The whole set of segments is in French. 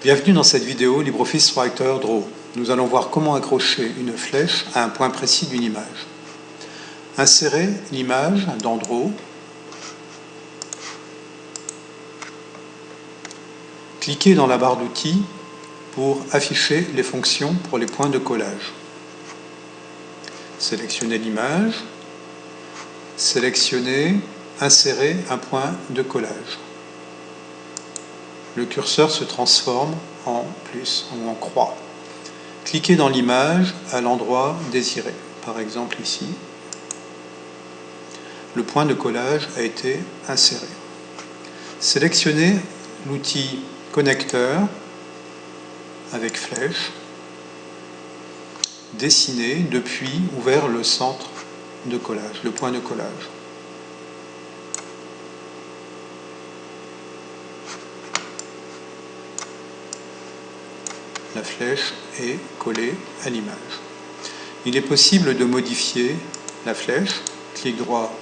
Bienvenue dans cette vidéo LibreOffice Writer Draw. Nous allons voir comment accrocher une flèche à un point précis d'une image. Insérez l'image dans Draw. Cliquez dans la barre d'outils pour afficher les fonctions pour les points de collage. Sélectionnez l'image. Sélectionnez Insérer un point de collage le curseur se transforme en plus ou en croix. Cliquez dans l'image à l'endroit désiré, par exemple ici. Le point de collage a été inséré. Sélectionnez l'outil connecteur avec flèche. Dessinez depuis ou vers le centre de collage, le point de collage. La flèche est collée à l'image. Il est possible de modifier la flèche, clic droit,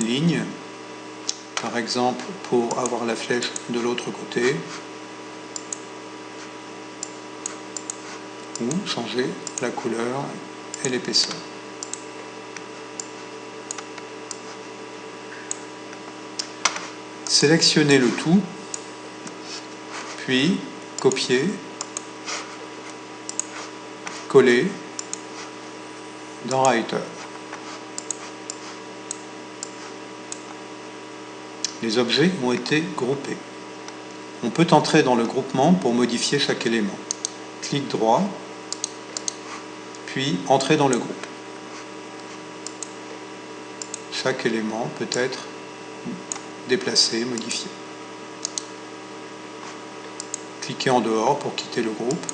ligne, par exemple pour avoir la flèche de l'autre côté, ou changer la couleur et l'épaisseur. Sélectionnez le tout, puis copier dans Writer. Les objets ont été groupés. On peut entrer dans le groupement pour modifier chaque élément. Clic droit, puis entrer dans le groupe. Chaque élément peut être déplacé, modifié. Cliquez en dehors pour quitter le groupe.